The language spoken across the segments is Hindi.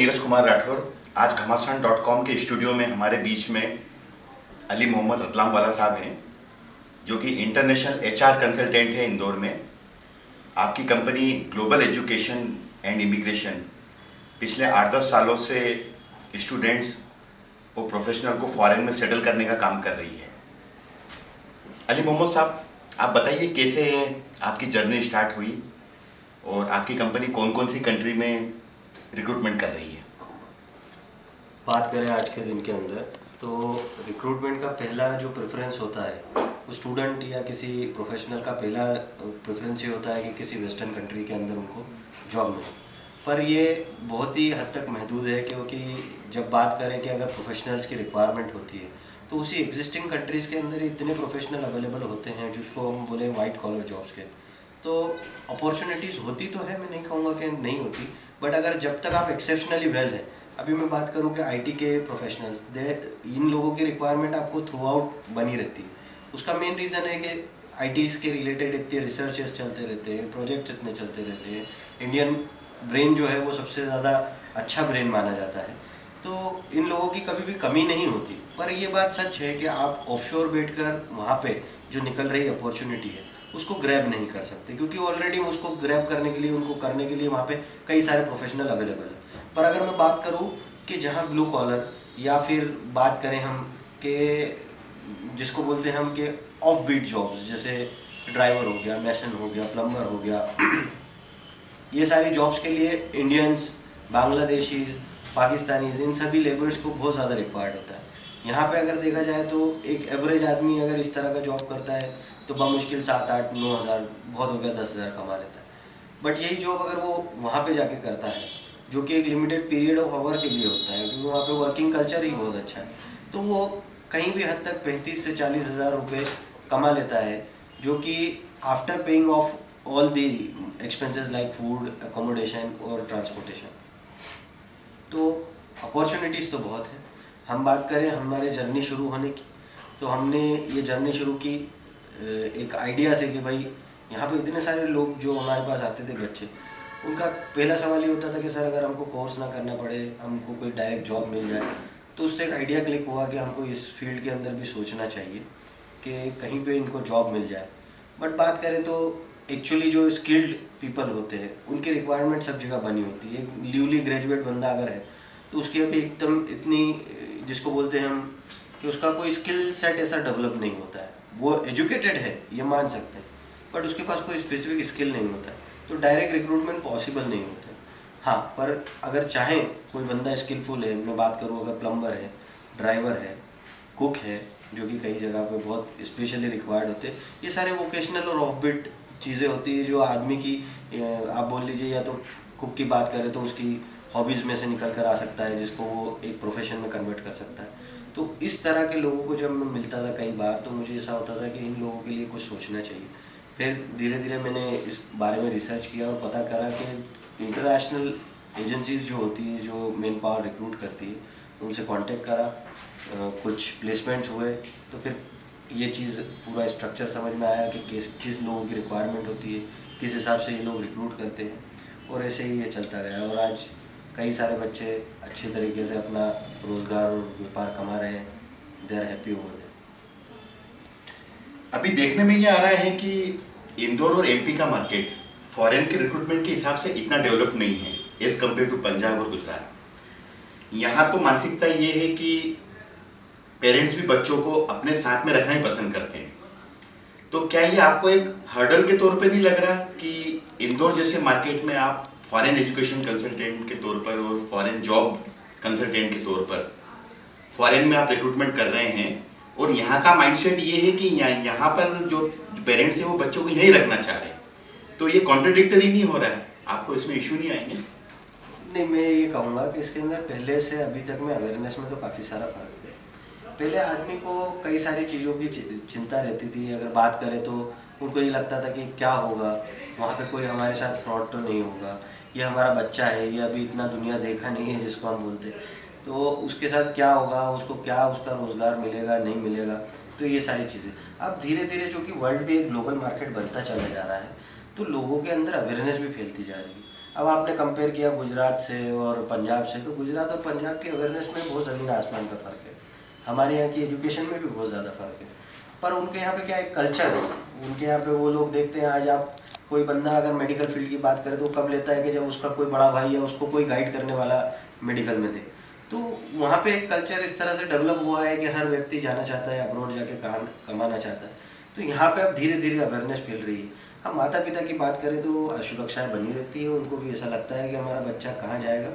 नीरज कुमार राठौर। आज घमासान डॉट कॉम के स्टूडियो में हमारे बीच में अली मोहम्मद रतलाम वाला साहब हैं, जो कि इंटरनेशनल एचआर कंसल्टेंट है इंदौर में। आपकी company global education and immigration पिछले आठ दस सालों से स्टूडेंट्स और प्रोफेशनल को फॉरेन में सेटल करने का काम कर रही है। अली मोहम्मद साहब, आप बताइए कैसे आपकी जर्नी स्टार्ट हुई और आपकी कंपनी कौन कौन सी कंट्री में रिक्रूटमेंट कर रही है? बात करें आज के दिन के अंदर तो रिक्रूटमेंट का पहला जो प्रेफरेंस होता है, वो स्टूडेंट या किसी प्रोफेशनल का पहला प्रेफरेंस ये होता है कि किसी वेस्टर्न कंट्री के अंदर उनको जॉब मिले। पर ये बहुत ही हद तक महदूद है क्योंकि जब बात करें कि अगर प्रोफेशनल्स की रिक्वायरमेंट होती है तो उसी एग्जिस्टिंग कंट्रीज़ के अंदर इतने प्रोफेशनल अवेलेबल होते हैं जिसको हम बोले वाइट कॉलर जॉब्स के। तो अपॉर्चुनिटीज़ होती तो है, मैं नहीं कहूँगा कि नहीं होती बट अगर जब तक आप एक्सेप्शनली वेल है अभी मैं बात करूँ कि आईटी के प्रोफेशनल्स इन लोगों की रिक्वायरमेंट आपको थ्रू आउट बनी रहती है। उसका मेन रीज़न है कि आईटी के रिलेटेड इतने रिसर्चेस चलते रहते हैं प्रोजेक्ट्स इतने चलते रहते हैं। इंडियन ब्रेन जो है वो सबसे ज़्यादा अच्छा ब्रेन माना जाता है। तो इन लोगों की कभी भी कमी नहीं होती। पर ये बात सच है कि आप ऑफशोर बैठ कर वहाँ पर जो निकल रही अपॉर्चुनिटी है, उसको ग्रैब नहीं कर सकते। क्योंकि ऑलरेडी उसको ग्रैब करने के लिए, उनको करने के लिए वहाँ पे कई सारे प्रोफेशनल अवेलेबल है। पर अगर मैं बात करूँ कि जहाँ ब्लू कॉलर या फिर बात करें हम कि, जिसको बोलते हैं हम कि ऑफ़ बीट जॉब्स जैसे ड्राइवर हो गया मैसन हो गया प्लम्बर हो गया, ये सारी जॉब्स के लिए इंडियंस बांग्लादेशी पाकिस्तानीज इन सभी लेबर्स को बहुत ज़्यादा रिक्वायर्ड होता है। यहाँ पे अगर देखा जाए तो एक एवरेज आदमी अगर इस तरह का जॉब करता है तो मुश्किल सात आठ नौ हज़ार, बहुत हो गया दस हज़ार कमा लेता है। बट यही जॉब अगर वो वहाँ पे जाके करता है जो कि एक लिमिटेड पीरियड ऑफ़ आवर के लिए होता है, क्योंकि वहाँ पे वर्किंग कल्चर ही बहुत अच्छा है। तो वो कहीं भी हद तक पैंतीस से चालीस हज़ार रुपये कमा लेता है, जो कि after paying off all the expenses like food accommodation और ट्रांसपोर्टेशन तो अपॉर्चुनिटीज़ तो बहुत है। हम बात करें हमारे जर्नी शुरू होने की तो हमने ये जर्नी शुरू की एक आइडिया से कि भाई, यहाँ पे इतने सारे लोग जो हमारे पास आते थे बच्चे उनका पहला सवाल ये होता था कि, सर, अगर हमको कोर्स ना करना पड़े, हमको कोई डायरेक्ट जॉब मिल जाए तो उससे एक आइडिया क्लिक हुआ कि हमको इस फ़ील्ड के अंदर भी सोचना चाहिए कि कहीं पे इनको जॉब मिल जाए। बट बात करें तो एक्चुअली जो स्किल्ड पीपल होते हैं, उनकी रिक्वायरमेंट सब जगह बनी होती है। एक न्यूली ग्रेजुएट बंदा अगर है तो उसकी अभी एकदम इतनी, जिसको बोलते हैं हम, कि उसका कोई स्किल सेट ऐसा डेवलप नहीं होता है। वो एजुकेटेड है, ये मान सकते हैं। बट उसके पास कोई स्पेसिफिक स्किल नहीं होता है। तो डायरेक्ट रिक्रूटमेंट पॉसिबल नहीं होता। हाँ पर अगर चाहें, कोई बंदा स्किलफुल है, मैं बात करूँ अगर प्लम्बर है ड्राइवर है कुक है, जो कि कई जगह पे बहुत स्पेशली रिक्वायर्ड होते, ये सारे वोकेशनल और ऑफ़ बिट चीज़ें होती है, जो आदमी की आप बोल लीजिए, या तो कुक की बात करें तो उसकी हॉबीज़ में से निकल कर आ सकता है, जिसको वो एक प्रोफेशन में कन्वर्ट कर सकता है। तो इस तरह के लोगों को जब मैं मिलता था कई बार तो मुझे ऐसा होता था कि इन लोगों के लिए कुछ सोचना चाहिए। फिर धीरे धीरे मैंने इस बारे में रिसर्च किया और पता करा कि इंटरनेशनल एजेंसीज जो होती है, जो मेन पावर रिक्रूट करती है, उनसे कांटेक्ट करा कुछ प्लेसमेंट्स हुए। तो फिर ये चीज़ पूरा स्ट्रक्चर समझ में आया कि किस किस लोगों की रिक्वायरमेंट होती है, किस हिसाब से ये लोग रिक्रूट करते हैं। और ऐसे ही ये चलता गया और आज कई सारे बच्चे अच्छे तरीके से अपना रोज़गार और व्यापार कमा रहे हैं। दे आर हैप्पी ओवर अभी देखने में ये आ रहा है कि इंदौर और एमपी का मार्केट फॉरेन के रिक्रूटमेंट के हिसाब से इतना डेवलप नहीं है एज कंपेयर टू पंजाब और गुजरात। यहाँ तो मानसिकता ये है कि पेरेंट्स भी बच्चों को अपने साथ में रखना ही पसंद करते हैं। तो क्या ये आपको एक हर्डल के तौर पे नहीं लग रहा कि इंदौर जैसे मार्केट में आप फॉरेन एजुकेशन कंसल्टेंट के तौर पर और फॉरेन जॉब कंसल्टेंट के तौर पर फॉरेन में आप रिक्रूटमेंट कर रहे हैं और यहाँ का माइंडसेट ये है कि यहाँ पर जो पेरेंट्स हैं, वो बच्चों को यहीं रखना चाह रहे हैं। तो ये कॉन्ट्रोडिक्टरी नहीं हो रहा है? आपको इसमें इशू नहीं आएँगे? नहीं, मैं ये कहूँगा कि इसके अंदर पहले से अभी तक में अवेयरनेस में तो काफ़ी सारा फ़र्क है। पहले आदमी को कई सारी चीज़ों की चिंता रहती थी। अगर बात करें तो उनको ये लगता था कि क्या होगा? वहाँ पे कोई हमारे साथ फ्रॉड तो नहीं होगा? ये हमारा बच्चा है, ये अभी इतना दुनिया देखा नहीं है जिसको हम बोलते तो उसके साथ क्या होगा, उसको क्या उसका रोज़गार मिलेगा, नहीं मिलेगा? तो ये सारी चीज़ें। अब धीरे धीरे जो कि वर्ल्ड भी एक ग्लोबल मार्केट बनता चला जा रहा है तो लोगों के अंदर अवेयरनेस भी फैलती जा रही है। अब आपने कंपेयर किया गुजरात से और पंजाब से तो गुजरात और पंजाब के अवेयरनेस में बहुत ज़मीन आसमान का फ़र्क है। हमारे यहाँ की एजुकेशन में भी बहुत ज़्यादा फ़र्क है। पर उनके यहाँ पे क्या एक कल्चर है? उनके यहाँ पे वो लोग देखते हैं, आज आप कोई बंदा अगर मेडिकल फ़ील्ड की बात करे तो कब लेता है कि जब उसका कोई बड़ा भाई या उसको कोई गाइड करने वाला मेडिकल में दे। तो वहाँ पे कल्चर इस तरह से डेवलप हुआ है कि हर व्यक्ति जाना चाहता है अब्रोड जाके काम कमाना चाहता है। तो यहाँ पे अब धीरे धीरे अवेयरनेस फैल रही है। अब माता पिता की बात करें तो असुरक्षाएँ बनी रहती है, उनको भी ऐसा लगता है कि हमारा बच्चा कहाँ जाएगा।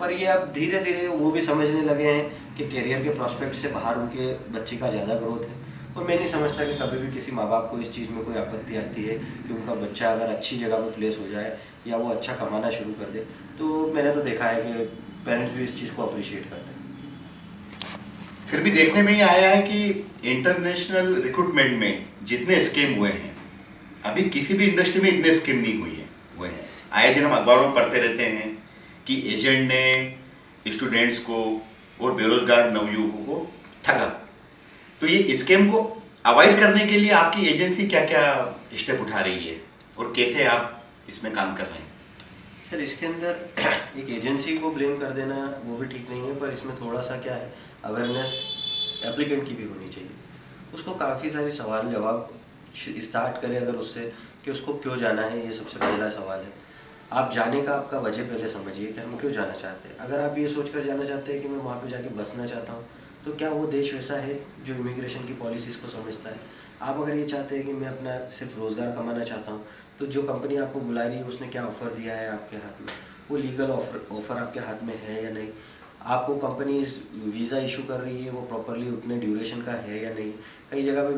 पर ये अब धीरे धीरे वो भी समझने लगे हैं कि करियर के प्रॉस्पेक्ट से बाहर उनके बच्चे का ज़्यादा ग्रोथ है। और मैं नहीं समझता कि कभी भी किसी माँ बाप को इस चीज़ में कोई आपत्ति आती है कि उनका बच्चा अगर अच्छी जगह पर प्लेस हो जाए या वो अच्छा कमाना शुरू कर दे। तो मैंने तो देखा है कि पेरेंट्स भी इस चीज़ को अप्रिशिएट करते हैं। फिर भी देखने में ही आया है कि इंटरनेशनल रिक्रूटमेंट में जितने स्कीम हुए हैं, अभी किसी भी इंडस्ट्री में इतने स्कीम नहीं हुई है, हुए हैं। आए दिन हम अखबारों में पढ़ते रहते हैं कि एजेंट ने स्टूडेंट्स को और बेरोजगार नवयुवकों को ठगा। तो ये स्कीम को अवॉइड करने के लिए आपकी एजेंसी क्या क्या स्टेप उठा रही है और कैसे आप इसमें काम कर रहे हैं? सर इसके अंदर एक एजेंसी को ब्लेम कर देना, वो भी ठीक नहीं है, पर इसमें थोड़ा सा क्या है अवेयरनेस एप्लीकेंट की भी होनी चाहिए। उसको काफ़ी सारे सवाल जवाब स्टार्ट करें अगर उससे कि उसको क्यों जाना है, ये सबसे पहला सवाल है। आप जाने का आपका वजह पहले समझिए कि हम क्यों जाना चाहते हैं। अगर आप ये सोच कर जाना चाहते हैं कि मैं वहाँ पे जाके बसना चाहता हूँ तो क्या वो देश वैसा है जो इमिग्रेशन की पॉलिसीज़ को समझता है? आप अगर ये चाहते हैं कि मैं अपना सिर्फ़ रोज़गार कमाना चाहता हूँ तो जो कंपनी आपको बुला रही है, उसने क्या ऑफ़र दिया है आपके हाथ में? वो लीगल ऑफ़र ऑफ़र आपके हाथ में है या नहीं? आपको कंपनीज़ वीज़ा इशू कर रही है, वो प्रॉपरली उतने ड्यूरेशन का है या नहीं? कई जगह पे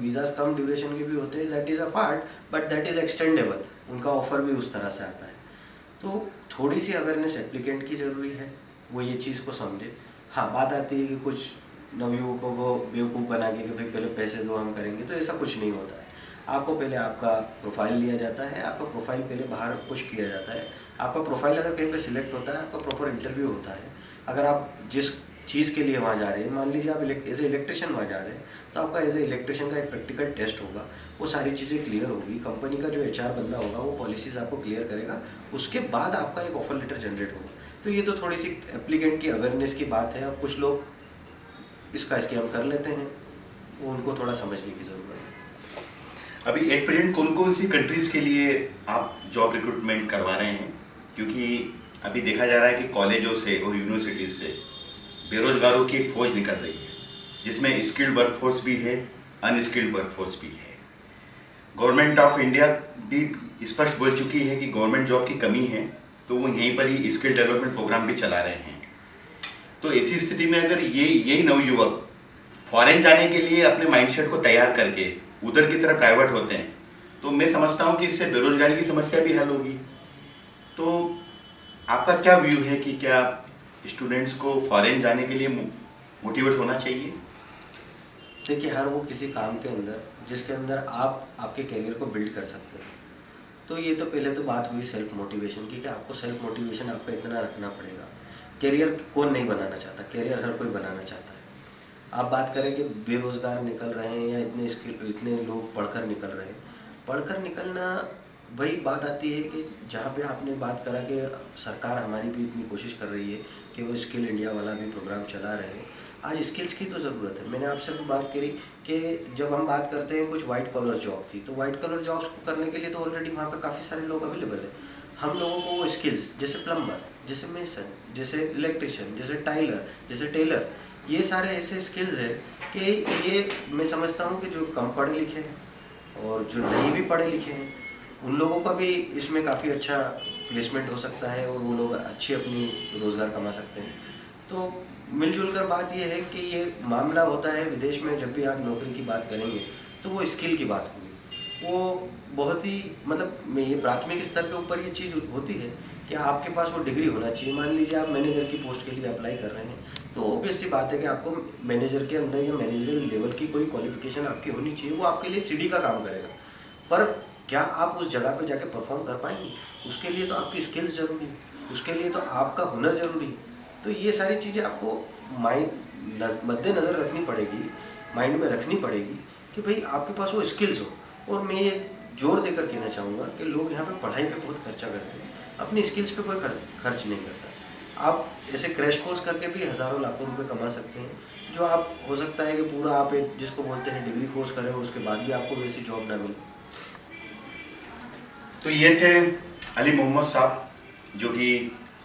वीज़ाज कम ड्यूरेशन के भी होते हैं that is a part but that is extendable उनका ऑफ़र भी उस तरह से आता है। तो थोड़ी सी अवेयरनेस एप्लीकेंट की ज़रूरी है, वो ये चीज़ को समझे। हाँ बात आती है कि कुछ नवयुवकों को बेवकूफ़ बना के कि भाई पहले पैसे दो, हम करेंगे तो ऐसा कुछ नहीं होता है। आपको पहले आपका प्रोफ़ाइल लिया जाता है, आपका प्रोफ़ाइल पहले बाहर पुश किया जाता है। आपका प्रोफ़ाइल अगर कहीं पे सिलेक्ट होता है, आपका प्रॉपर इंटरव्यू होता है। अगर आप जिस चीज़ के लिए वहाँ जा रहे हैं, मान लीजिए आप एज ए इलेक्ट्रिशियन वहाँ जा रहे हैं तो आपका एज ए इलेक्ट्रिशियन का एक प्रैक्टिकल टेस्ट होगा। वो सारी चीज़ें क्लियर होगी कंपनी का जो एचआर बंदा होगा, वो पॉलिसीज़ आपको क्लियर करेगा। उसके बाद आपका एक ऑफ़र लेटर जनरेट होगा। तो ये तो थोड़ी सी एप्लीकेंट की अवेयरनेस की बात है अब कुछ लोग इसका स्कैम कर लेते हैं। वो उनको थोड़ा समझने की ज़रूरत है। अभी एट प्रेजेंट कौन कौन सी कंट्रीज़ के लिए आप जॉब रिक्रूटमेंट करवा रहे हैं? क्योंकि अभी देखा जा रहा है कि कॉलेजों से और यूनिवर्सिटीज़ से बेरोजगारों की एक फौज निकल रही है, जिसमें स्किल्ड वर्कफोर्स भी है अनस्किल्ड वर्कफोर्स भी है। गवर्नमेंट ऑफ़ इंडिया भी स्पष्ट बोल चुकी है कि गवर्नमेंट जॉब की कमी है। तो वो यहीं पर ही स्किल डेवलपमेंट प्रोग्राम भी चला रहे हैं। तो ऐसी स्थिति में अगर ये यही नवयुवक फॉरेन जाने के लिए अपने माइंडसेट को तैयार करके उधर की तरफ़ डाइवर्ट होते हैं तो मैं समझता हूँ कि इससे बेरोजगारी की समस्या भी हल होगी। तो आपका क्या व्यू है कि क्या स्टूडेंट्स को फॉरेन जाने के लिए मोटिवेट होना चाहिए? देखिए, हर वो किसी काम के अंदर, जिसके अंदर आप आपके करियर को बिल्ड कर सकते हैं। तो ये तो पहले तो बात हुई सेल्फ मोटिवेशन की कि आपको सेल्फ मोटिवेशन आपका इतना रखना पड़ेगा। करियर कौन नहीं बनाना चाहता? करियर हर कोई बनाना चाहता है। आप बात करें कि बेरोज़गार निकल रहे हैं या इतने स्किल इतने लोग पढ़कर निकल रहे हैं। पढ़कर निकलना, वही बात आती है कि जहाँ पे आपने बात करा कि सरकार हमारी भी इतनी कोशिश कर रही है कि वो स्किल इंडिया वाला भी प्रोग्राम चला रहे हैं। आज स्किल्स की तो ज़रूरत है। मैंने आपसे भी बात करी कि जब हम बात करते हैं कुछ वाइट कलर जॉब थी तो वाइट कलर जॉब्स को करने के लिए तो ऑलरेडी वहाँ पे काफ़ी सारे लोग अवेलेबल है। हम लोगों को वो स्किल्स जैसे प्लम्बर जैसे मेसन जैसे इलेक्ट्रिशियन जैसे टाइलर जैसे टेलर ये सारे ऐसे स्किल्स हैं कि ये मैं समझता हूँ कि जो कम पढ़े लिखे हैं और जो नहीं भी पढ़े लिखे हैं, उन लोगों का भी इसमें काफ़ी अच्छा प्लेसमेंट हो सकता है और वो लोग अच्छी अपनी रोज़गार कमा सकते हैं। तो मिलजुल कर बात यह है कि ये मामला होता है विदेश में जब भी आप नौकरी की बात करेंगे तो वो स्किल की बात होगी। वो बहुत ही मतलब ये प्राथमिक स्तर के ऊपर ये चीज़ होती है कि आपके पास वो डिग्री होना चाहिए। मान लीजिए आप मैनेजर की पोस्ट के लिए अप्लाई कर रहे हैं तो ऑब्वियस सी बात है कि आपको मैनेजर के अंदर या मैनेजरियल लेवल की कोई क्वालिफिकेशन आपकी होनी चाहिए, वो आपके लिए सीडी का काम करेगा। पर क्या आप उस जगह पर जाके परफॉर्म कर पाएँगे? उसके लिए तो आपकी स्किल्स ज़रूरी है। उसके लिए तो आपका हुनर ज़रूरी है। तो ये सारी चीज़ें आपको माइंड मद्देनज़र रखनी पड़ेगी माइंड में रखनी पड़ेगी कि भाई आपके पास वो स्किल्स हो। और मैं ये ज़ोर देकर कहना चाहूँगा कि लोग यहाँ पे पढ़ाई पे बहुत खर्चा करते हैं, अपनी स्किल्स पे कोई खर्च नहीं करता। आप ऐसे क्रैश कोर्स करके भी हज़ारों, लाखों रुपए कमा सकते हैं, जो आप, हो सकता है कि पूरा आप एक, जिसको बोलते हैं डिग्री कोर्स करें, उसके बाद भी आपको वैसी जॉब ना मिले। तो ये थे अली मोहम्मद साहब, जो कि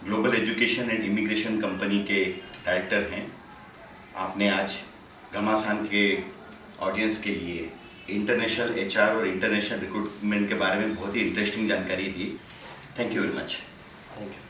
global education and immigration company के डायरेक्टर हैं। आपने आज घमासान के ऑडियंस के लिए इंटरनेशनल एचआर और इंटरनेशनल रिक्रूटमेंट के बारे में बहुत ही इंटरेस्टिंग जानकारी दी। Thank you very much thank you